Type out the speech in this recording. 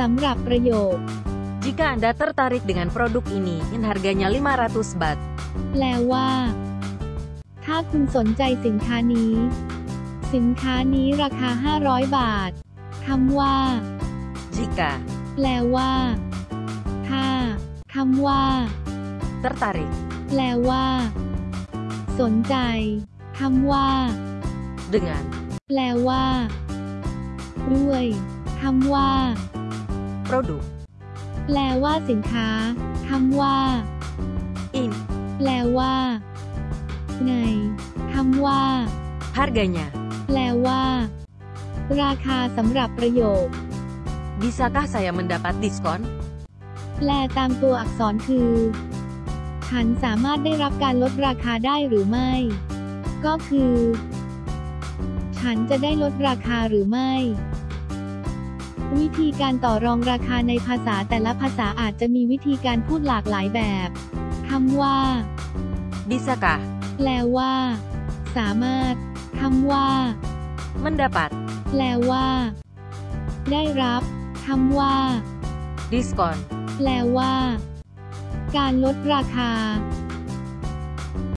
สำหรับประโยค Jika Anda tertarik dengan produk ini, yang harganya 500 baht, แปลว่า ถ้าคุณสนใจสินค้านี้ สินค้านี้ราคา 500 บาท คำว่า jika แปลว่า ถ้า คำว่า tertarik, แปลว่า สนใจ คำว่า dengan แปลว่า ด้วย คำว่า produk แปลว่าสินค้าคำว่า ini, แปลว่า ในคำว่า harganya, แปลว่า ราคาสำหรับประโยค bisakah saya mendapat diskon? แปลตามตัวอักษรคือ ฉันสามารถได้รับการลดราคาได้หรือไม่ ก็คือ ฉันจะได้ลดราคาหรือไม่ วิธีการต่อรองราคาในภาษาแต่ละภาษาอาจจะมีวิธีการพูดหลากหลายแบบคำว่า Bisakah แปลว่า สามารถคำว่า mendapat แปลว่า ได้รับคำว่า diskon? แปลว่า การลดราคา